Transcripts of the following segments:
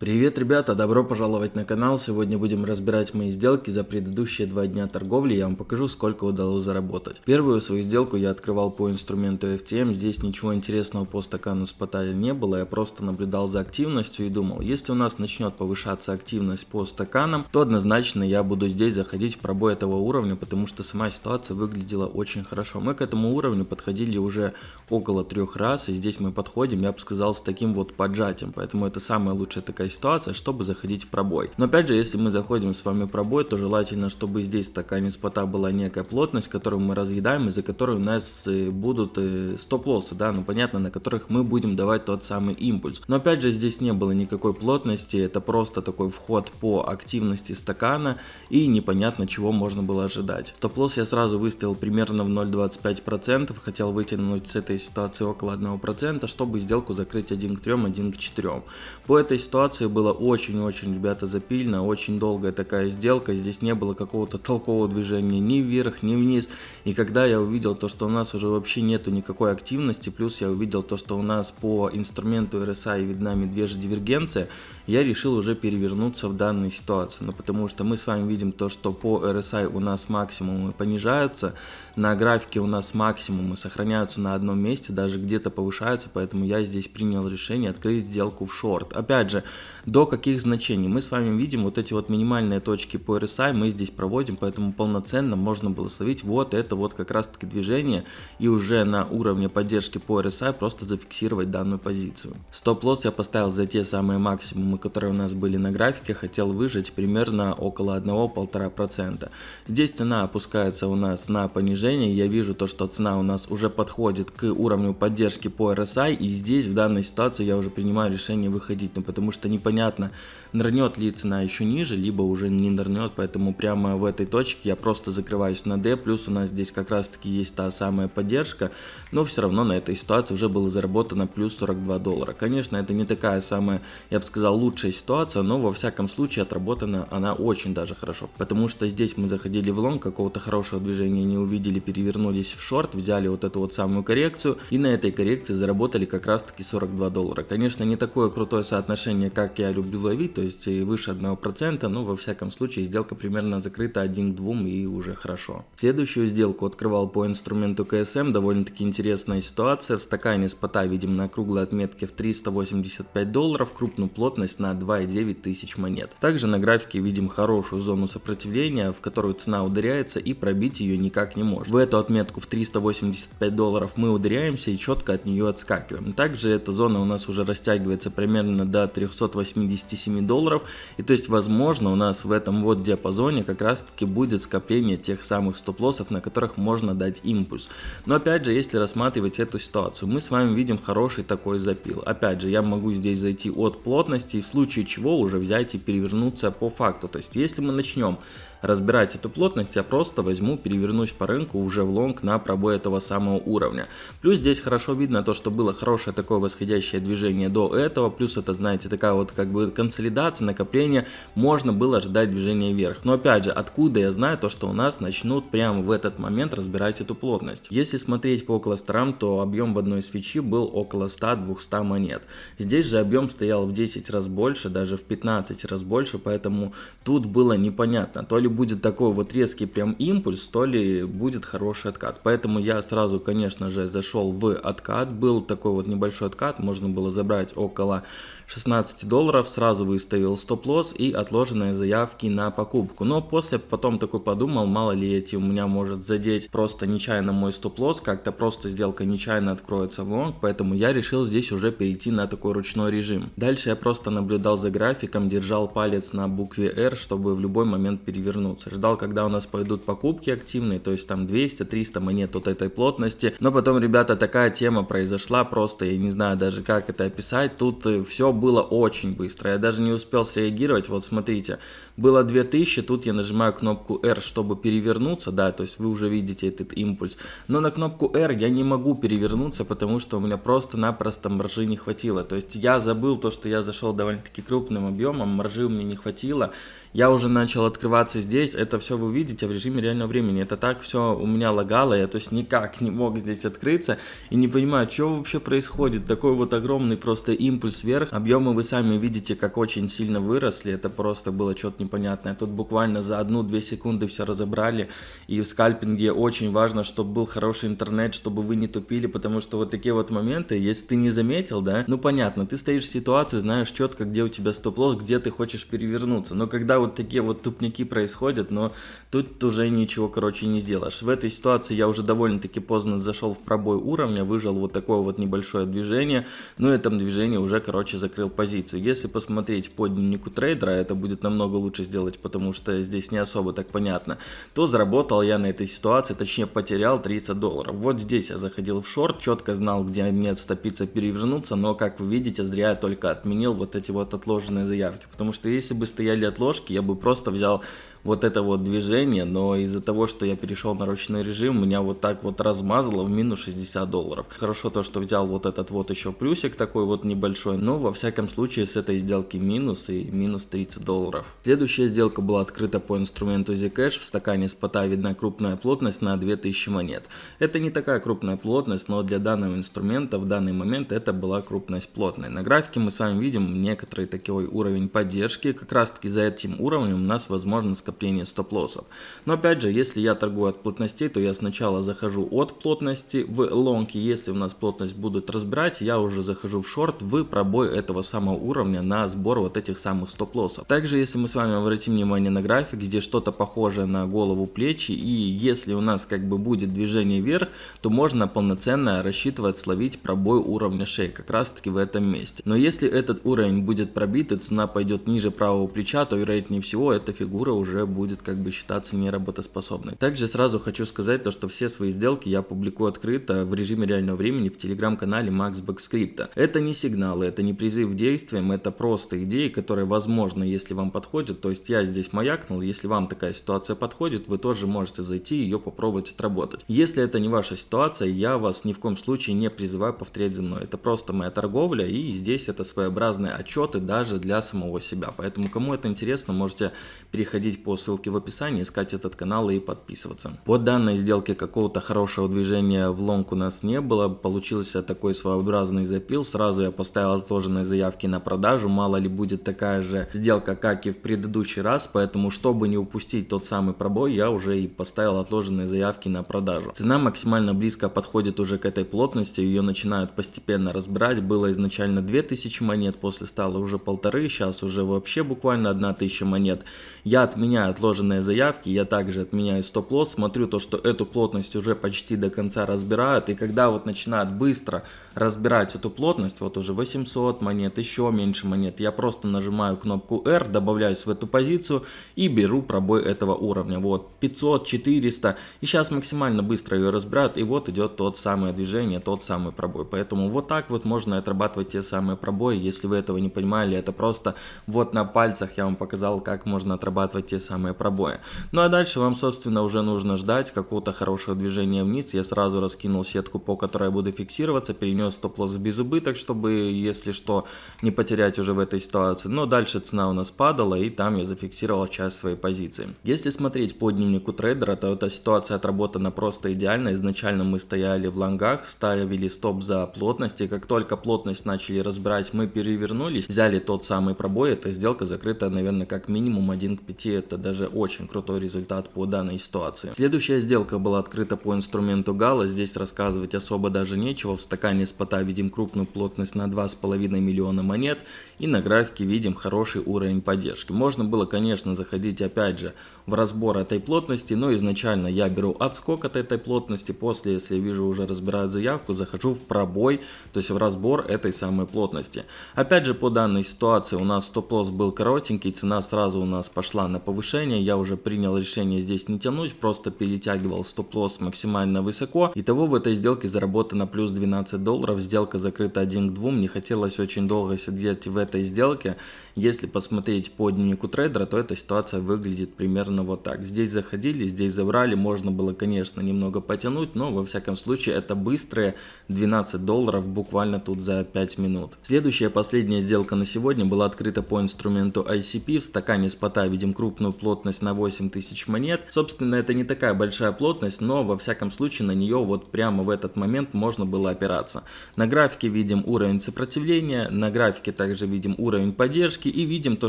Привет, ребята! Добро пожаловать на канал. Сегодня будем разбирать мои сделки за предыдущие два дня торговли. Я вам покажу, сколько удалось заработать. Первую свою сделку я открывал по инструменту FTM. Здесь ничего интересного по стакану спота не было. Я просто наблюдал за активностью и думал, если у нас начнет повышаться активность по стаканам, то однозначно я буду здесь заходить в пробой этого уровня, потому что сама ситуация выглядела очень хорошо. Мы к этому уровню подходили уже около трех раз, и здесь мы подходим, я бы сказал, с таким вот поджатием. Поэтому это самая лучшая такая такая ситуация, чтобы заходить в пробой. Но опять же, если мы заходим с вами в пробой, то желательно, чтобы здесь в стакане спота была некая плотность, которую мы разъедаем, из-за которой у нас э, будут э, стоп-лоссы, да, ну понятно, на которых мы будем давать тот самый импульс. Но опять же, здесь не было никакой плотности, это просто такой вход по активности стакана и непонятно, чего можно было ожидать. Стоп-лосс я сразу выставил примерно в 0,25%, хотел вытянуть с этой ситуации около 1%, чтобы сделку закрыть 1 к 3, 1 к 4. По этой ситуации ситуации было очень-очень, ребята, запильно, очень долгая такая сделка, здесь не было какого-то толкового движения ни вверх, ни вниз, и когда я увидел то, что у нас уже вообще нету никакой активности, плюс я увидел то, что у нас по инструменту RSI видна медвежья дивергенция, я решил уже перевернуться в данной ситуации, ну потому что мы с вами видим то, что по RSI у нас максимумы понижаются, на графике у нас максимумы сохраняются на одном месте, даже где-то повышаются, поэтому я здесь принял решение открыть сделку в шорт. Опять же, до каких значений. Мы с вами видим вот эти вот минимальные точки по RSI мы здесь проводим, поэтому полноценно можно было словить вот это вот как раз таки движение и уже на уровне поддержки по RSI просто зафиксировать данную позицию. Стоп-лосс я поставил за те самые максимумы, которые у нас были на графике, хотел выжать примерно около 1-1,5%. Здесь цена опускается у нас на понижение, я вижу то, что цена у нас уже подходит к уровню поддержки по RSI и здесь в данной ситуации я уже принимаю решение выходить, ну потому что непонятно, нырнет ли цена еще ниже, либо уже не нырнет, поэтому прямо в этой точке я просто закрываюсь на D, плюс у нас здесь как раз таки есть та самая поддержка, но все равно на этой ситуации уже было заработано плюс 42 доллара. Конечно, это не такая самая, я бы сказал, лучшая ситуация, но во всяком случае отработана она очень даже хорошо, потому что здесь мы заходили в лонг, какого-то хорошего движения не увидели, перевернулись в шорт, взяли вот эту вот самую коррекцию. И на этой коррекции заработали как раз таки 42 доллара. Конечно, не такое крутое соотношение, как я люблю ловить, то есть выше 1%, но во всяком случае сделка примерно закрыта 1 к 2 и уже хорошо. Следующую сделку открывал по инструменту КСМ, довольно-таки интересная ситуация, в стакане спота видим на круглой отметке в 385 долларов, крупную плотность на 2,9 тысяч монет. Также на графике видим хорошую зону сопротивления, в которую цена ударяется и пробить ее никак не может. В эту отметку в 385 долларов мы ударяемся и четко от нее отскакиваем. Также эта зона у нас уже растягивается примерно до 300 287 долларов. И то есть, возможно, у нас в этом вот диапазоне как раз таки будет скопление тех самых стоп-лоссов, на которых можно дать импульс. Но опять же, если рассматривать эту ситуацию, мы с вами видим хороший такой запил. Опять же, я могу здесь зайти от плотности, и в случае чего уже взять и перевернуться по факту. То есть, если мы начнем разбирать эту плотность, я просто возьму, перевернусь по рынку уже в лонг на пробой этого самого уровня. Плюс здесь хорошо видно то, что было хорошее такое восходящее движение до этого, плюс это, знаете, такая вот как бы консолидация, накопление, можно было ожидать движения вверх. Но опять же, откуда я знаю то, что у нас начнут прямо в этот момент разбирать эту плотность. Если смотреть по кластерам, то объем в одной свечи был около 100-200 монет. Здесь же объем стоял в 10 раз больше, даже в 15 раз больше, поэтому тут было непонятно, то ли будет такой вот резкий прям импульс, то ли будет хороший откат. Поэтому я сразу, конечно же, зашел в откат. Был такой вот небольшой откат, можно было забрать около 16 долларов, сразу выставил стоп-лосс и отложенные заявки на покупку. Но после потом такой подумал, мало ли эти у меня может задеть просто нечаянно мой стоп-лосс, как-то просто сделка нечаянно откроется в лонг, поэтому я решил здесь уже перейти на такой ручной режим. Дальше я просто наблюдал за графиком, держал палец на букве R, чтобы в любой момент перевернуться. Ждал, когда у нас пойдут покупки активные, то есть там 200-300 монет от этой плотности. Но потом, ребята, такая тема произошла, просто я не знаю даже как это описать. Тут э, все было очень быстро. Я даже не успел среагировать. Вот смотрите, было 2000, тут я нажимаю кнопку R, чтобы перевернуться, да, то есть вы уже видите этот импульс. Но на кнопку R я не могу перевернуться, потому что у меня просто-напросто маржи не хватило. То есть я забыл то, что я зашел довольно-таки крупным объемом, маржи у меня не хватило. Я уже начал открываться здесь, это все вы видите в режиме реального времени. Это так все у меня лагало, я то есть никак не мог здесь открыться и не понимаю, что вообще происходит. Такой вот огромный просто импульс вверх. Объем Объемы вы сами видите, как очень сильно выросли, это просто было что-то непонятное. Тут буквально за одну-две секунды все разобрали, и в скальпинге очень важно, чтобы был хороший интернет, чтобы вы не тупили, потому что вот такие вот моменты, если ты не заметил, да, ну понятно, ты стоишь в ситуации, знаешь четко, где у тебя стоп-лосс, где ты хочешь перевернуться, но когда вот такие вот тупники происходят, но тут уже ничего, короче, не сделаешь. В этой ситуации я уже довольно-таки поздно зашел в пробой уровня, выжил вот такое вот небольшое движение, но этом движении уже, короче, закрыл позицию. Если посмотреть по дневнику трейдера, это будет намного лучше сделать, потому что здесь не особо так понятно, то заработал я на этой ситуации, точнее потерял 30 долларов. Вот здесь я заходил в шорт, четко знал, где мне отступиться, перевернуться, но, как вы видите, зря я только отменил вот эти вот отложенные заявки, потому что если бы стояли отложки, я бы просто взял вот это вот движение, но из-за того, что я перешел на ручной режим, меня вот так вот размазало в минус 60 долларов. Хорошо то, что взял вот этот вот еще плюсик такой вот небольшой, но во всяком случае с этой сделки минус и минус 30 долларов. Следующая сделка была открыта по инструменту Zcash, в стакане спота видна крупная плотность на 2000 монет. Это не такая крупная плотность, но для данного инструмента в данный момент это была крупность плотной. На графике мы с вами видим некоторый такой уровень поддержки, как раз таки за этим уровнем у нас возможно накопление стоп-лоссов. Но опять же, если я торгую от плотностей, то я сначала захожу от плотности в лонг, и если у нас плотность будут разбирать, я уже захожу в шорт в пробой этого самого уровня на сбор вот этих самых стоп-лоссов. Также, если мы с вами обратим внимание на график, где что-то похожее на голову плечи, и если у нас как бы будет движение вверх, то можно полноценно рассчитывать словить пробой уровня шеи, как раз таки в этом месте. Но если этот уровень будет пробит, и цена пойдет ниже правого плеча, то вероятнее всего эта фигура уже будет как бы считаться неработоспособной. Также сразу хочу сказать то, что все свои сделки я публикую открыто в режиме реального времени в телеграм-канале MaxBack Script. Это не сигналы, это не призыв к действиям, это просто идеи, которые возможно, если вам подходят. То есть я здесь маякнул, если вам такая ситуация подходит, вы тоже можете зайти и ее попробовать отработать. Если это не ваша ситуация, я вас ни в коем случае не призываю повторять за мной. Это просто моя торговля и здесь это своеобразные отчеты даже для самого себя. Поэтому кому это интересно, можете переходить по ссылке в описании, искать этот канал и подписываться. По данной сделке какого-то хорошего движения в лонг у нас не было, получился такой своеобразный запил, сразу я поставил отложенные заявки на продажу, мало ли будет такая же сделка, как и в предыдущий раз, поэтому чтобы не упустить тот самый пробой, я уже и поставил отложенные заявки на продажу. Цена максимально близко подходит уже к этой плотности, ее начинают постепенно разбирать, было изначально 2000 монет, после стало уже полторы, сейчас уже вообще буквально 1000 монет. Я отменяю отложенные заявки, я также отменяю стоп-лосс, смотрю то, что эту плотность уже почти до конца разбирают, и когда вот начинают быстро разбирать эту плотность, вот уже 800 монет, еще меньше монет, я просто нажимаю кнопку R, добавляюсь в эту позицию и беру пробой этого уровня, вот 500, 400, и сейчас максимально быстро ее разбирают, и вот идет тот самое движение, тот самый пробой, поэтому вот так вот можно отрабатывать те самые пробои, если вы этого не понимали, это просто вот на пальцах я вам показал, как можно отрабатывать те самые пробои. Ну а дальше вам, собственно, уже нужно ждать какого-то хорошего движения вниз. Я сразу раскинул сетку, по которой я буду фиксироваться, перенес стоп-лосс без убыток, чтобы, если что, не потерять уже в этой ситуации. Но дальше цена у нас падала, и там я зафиксировал часть своей позиции. Если смотреть по дневнику трейдера, то эта ситуация отработана просто идеально. Изначально мы стояли в лонгах, ставили стоп за плотность, и как только плотность начали разбирать, мы перевернулись, взяли тот самый пробой, эта сделка закрыта, наверное, как минимум 1 к 5, это даже даже очень крутой результат по данной ситуации. Следующая сделка была открыта по инструменту Гала, здесь рассказывать особо даже нечего, в стакане спота видим крупную плотность на 2,5 миллиона монет и на графике видим хороший уровень поддержки. Можно было конечно заходить опять же в разбор этой плотности, но изначально я беру отскок от этой плотности, после если вижу уже разбирают заявку, захожу в пробой, то есть в разбор этой самой плотности. Опять же по данной ситуации у нас стоп-лосс был коротенький, цена сразу у нас пошла на повышение, решение. Я уже принял решение здесь не тянуть, просто перетягивал стоп-лосс максимально высоко. Итого в этой сделке заработано плюс 12 долларов. Сделка закрыта 1 к 2. Мне хотелось очень долго сидеть в этой сделке. Если посмотреть по дневнику трейдера, то эта ситуация выглядит примерно вот так. Здесь заходили, здесь забрали. Можно было, конечно, немного потянуть, но во всяком случае это быстрые 12 долларов буквально тут за 5 минут. Следующая, последняя сделка на сегодня была открыта по инструменту ICP. В стакане спота видим крупную плотность на 8000 монет. Собственно, это не такая большая плотность, но во всяком случае на нее вот прямо в этот момент можно было опираться. На графике видим уровень сопротивления, на графике также видим уровень поддержки и видим то,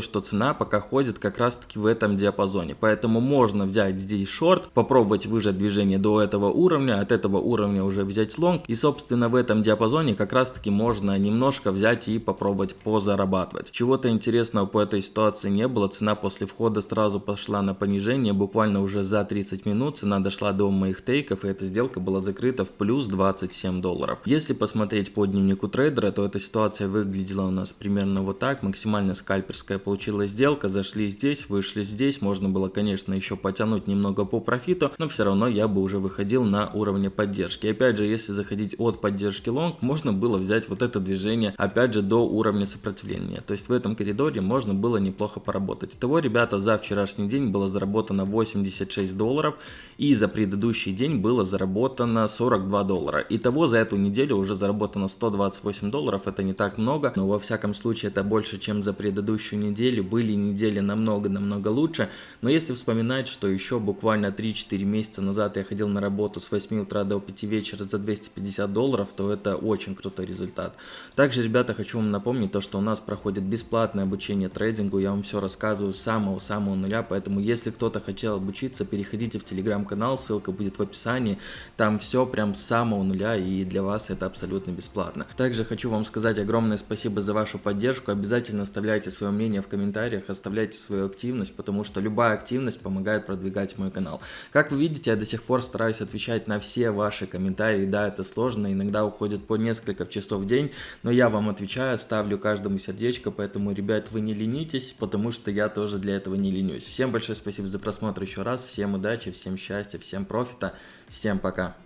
что цена пока ходит как раз таки в этом диапазоне. Поэтому можно взять здесь шорт, попробовать выжать движение до этого уровня, от этого уровня уже взять лонг. И собственно в этом диапазоне как раз таки можно немножко взять и попробовать позарабатывать. Чего-то интересного по этой ситуации не было. Цена после входа сразу пошла на понижение. Буквально уже за 30 минут цена дошла до моих тейков и эта сделка была закрыта в плюс 27 долларов. Если посмотреть по дневнику трейдера, то эта ситуация выглядела у нас примерно вот так. Максимально скальперская получилась сделка. Зашли здесь, вышли здесь. Можно было, конечно, еще потянуть немного по профиту, но все равно я бы уже выходил на уровне поддержки. И опять же, если заходить от поддержки лонг, можно было взять вот это движение, опять же, до уровня сопротивления. То есть в этом коридоре можно было неплохо поработать. Итого, ребята, за вчерашний день было заработано 86 долларов и за предыдущий день было заработано 42 доллара. Итого за эту неделю уже заработано 128 долларов, это не так много, но во всяком случае это больше, чем за предыдущую неделю. Были недели намного-намного лучше, но если вспоминать, что еще буквально 3-4 месяца назад я ходил на работу с 8 утра до 5 вечера за 250 долларов, то это очень крутой результат. Также, ребята, хочу вам напомнить то, что у нас проходит бесплатное обучение трейдингу, я вам все рассказываю с самого-самого нуля, поэтому если кто-то хотел обучиться, переходите в телеграм-канал, ссылка будет в описании, там все прям с самого нуля и для вас это абсолютно бесплатно. Также хочу вам сказать огромное спасибо за вашу поддержку, обязательно оставляйте свое мнение в комментариях, оставляйте свою активность, потому что любая активность помогает продвигать мой канал. Как вы видите, я до сих пор стараюсь отвечать на все ваши комментарии, да, это сложно, иногда уходит по несколько часов в день, но я вам отвечаю, ставлю каждому сердечко, поэтому, ребят, вы не ленитесь, потому что я тоже для этого не ленюсь. Всем большое спасибо за просмотр еще раз, всем удачи, всем счастья, всем профита, всем пока.